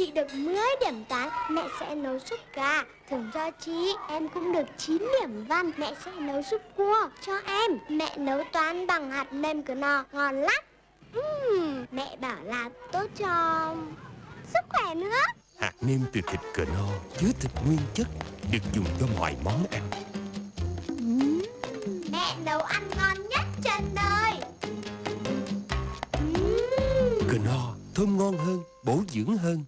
Chị được 10 điểm toán Mẹ sẽ nấu súp gà. Thưởng cho chị Em cũng được 9 điểm văn Mẹ sẽ nấu súp cua cho em. Mẹ nấu toán bằng hạt nêm cửa nò Ngon lắm. Uhm, Mẹ bảo là tốt cho sức khỏe nữa. Hạt nêm từ thịt cờ no chứa thịt nguyên chất được dùng cho mọi món ăn. Mẹ nấu ăn ngon nhất trên đời. Cờ no thơm ngon hơn, bổ dưỡng hơn.